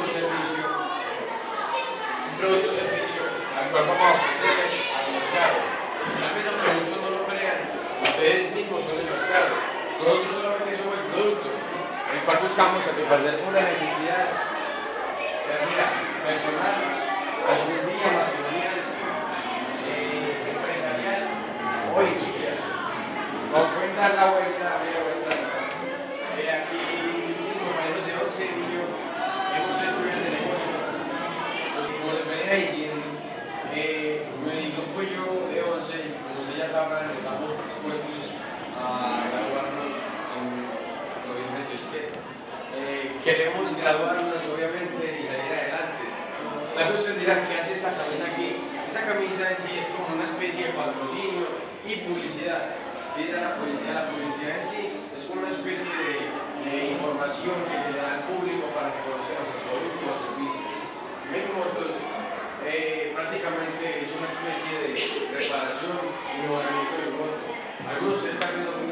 un servicio, un producto servicio al cual vamos a ofrecerles al mercado. Finalmente, aunque muchos no lo crean, ustedes mismos son el mercado. Nosotros solamente somos el producto, el cual buscamos satisfacer una necesidad, ya sea personal, algún día matrimonial, eh, empresarial o industrial. Nos pueden dar la vuelta, media vuelta. Eh, aquí mis compañeros de 11 y yo hemos hecho bien de negocio. Pues, diciendo, eh, mi grupo y yo de 11, como ustedes ya sabrán, estamos puestos a graduarnos en noviembre si usted. Eh, queremos graduarnos obviamente y salir adelante. La cuestión dirá, ¿qué hace esta camisa aquí? Esa camisa en sí es como una especie de patrocinio y publicidad. ¿Qué dirá la publicidad? La publicidad en sí es una especie de, información que se da al público para que conozcan los productos Veracruz está haciendo